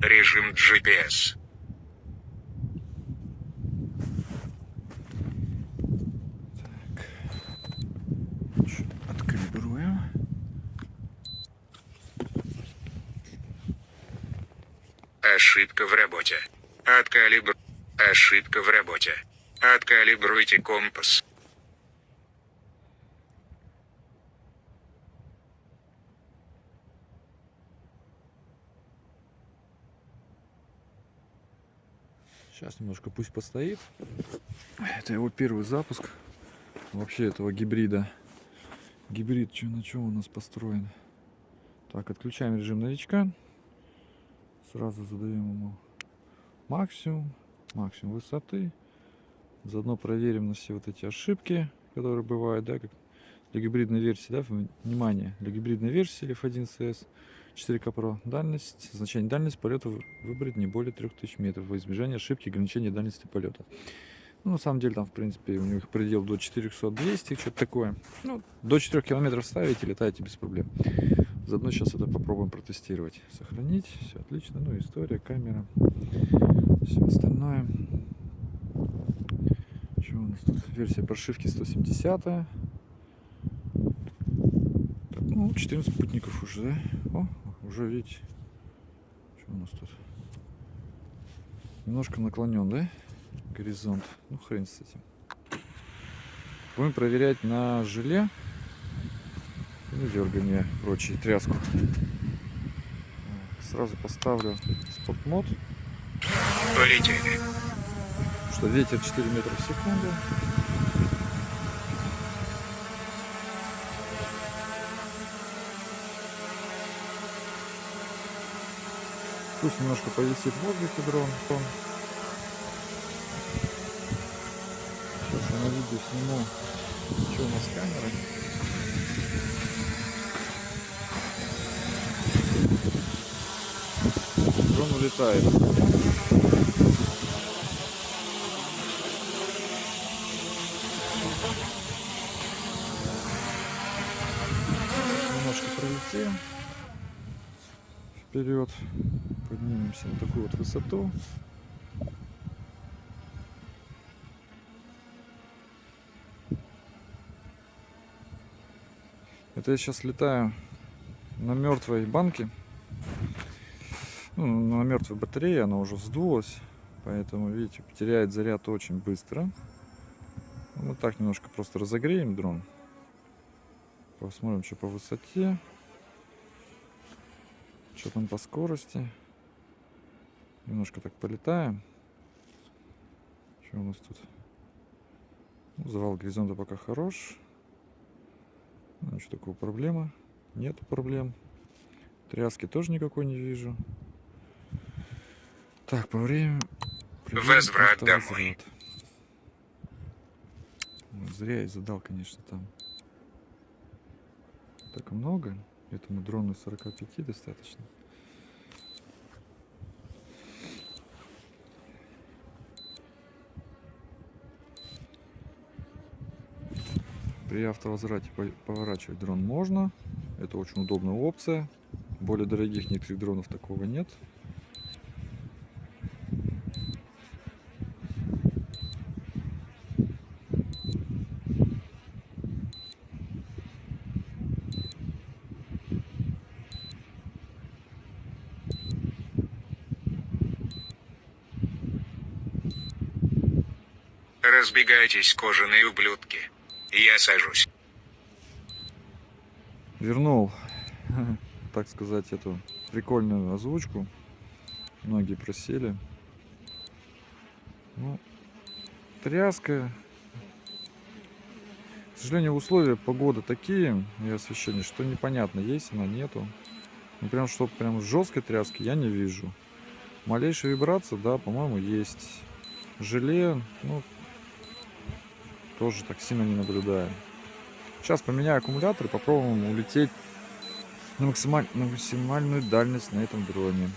Режим GPS. Откалибруем. Ошибка в работе. Откалибр... Ошибка в работе. Откалибруйте компас. Сейчас немножко пусть постоит. Это его первый запуск вообще этого гибрида. Гибрид чё, на чем у нас построен? Так, отключаем режим новичка. Сразу задаем ему максимум, максимум высоты. Заодно проверим на все вот эти ошибки, которые бывают, да, как для гибридной версии, да, внимание, для гибридной версии F1CS 4К Pro дальность, значение дальность полета выбрать не более 3000 метров во избежание ошибки ограничения дальности полета. Ну, на самом деле, там, в принципе, у них предел до 400-200, что-то такое. Ну, до 4 километров ставите, летаете без проблем. Заодно сейчас это попробуем протестировать. Сохранить, все отлично. Ну, история, камера, все остальное. Что у нас тут? Версия прошивки 170 -я. Ну, 14 спутников уже, да? О, уже видите. Что у нас тут? Немножко наклонен, да? Горизонт. Ну, хрен с этим. Будем проверять на желе. Ну, дергание, прочие, тряску. Сразу поставлю спот-мод. Что ветер 4 метра в секунду. Пусть немножко повисит в воздухе дрон. Сейчас я на видео сниму, что у нас с камерой. Дрон улетает. Немножко пролетим вперед. Поднимемся на такую вот высоту. Это я сейчас летаю на мертвой банке. Ну, на мертвой батарее она уже сдулась поэтому видите теряет заряд очень быстро. Мы так немножко просто разогреем дрон. Посмотрим что по высоте что там по скорости. Немножко так полетаем. Что у нас тут? Ну, завал горизонта пока хорош. Ну, ничего такого проблема нету проблем. Тряски тоже никакой не вижу. Так по времени Возврат домой. Зря я задал, конечно, там. Так много. Этому дрону 45 достаточно. При автовозврате поворачивать дрон можно. Это очень удобная опция. Более дорогих некоторых дронов такого нет. Разбегайтесь, кожаные ублюдки. Я сажусь. Вернул, так сказать, эту прикольную озвучку. Многие просили. Ну, тряска. К сожалению, условия погоды такие и освещение, что непонятно, есть она, нету. Ну, прям, что прям жесткой тряски я не вижу. Малейшая вибрация, да, по-моему, есть. Желе, ну, тоже так сильно не наблюдаем. Сейчас поменяю аккумулятор и попробуем улететь на, максималь... на максимальную дальность на этом дроне.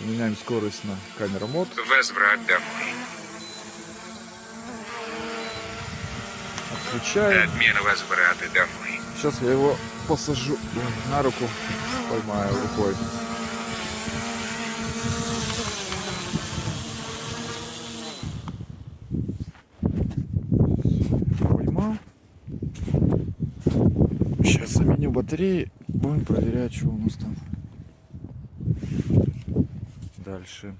Меняем скорость на камера мод. Возврат домой. Отключаем. Отмена возврата домой. Сейчас я его посажу на руку, поймаю рукой. Батареи. Будем проверять, что у нас там. Дальше.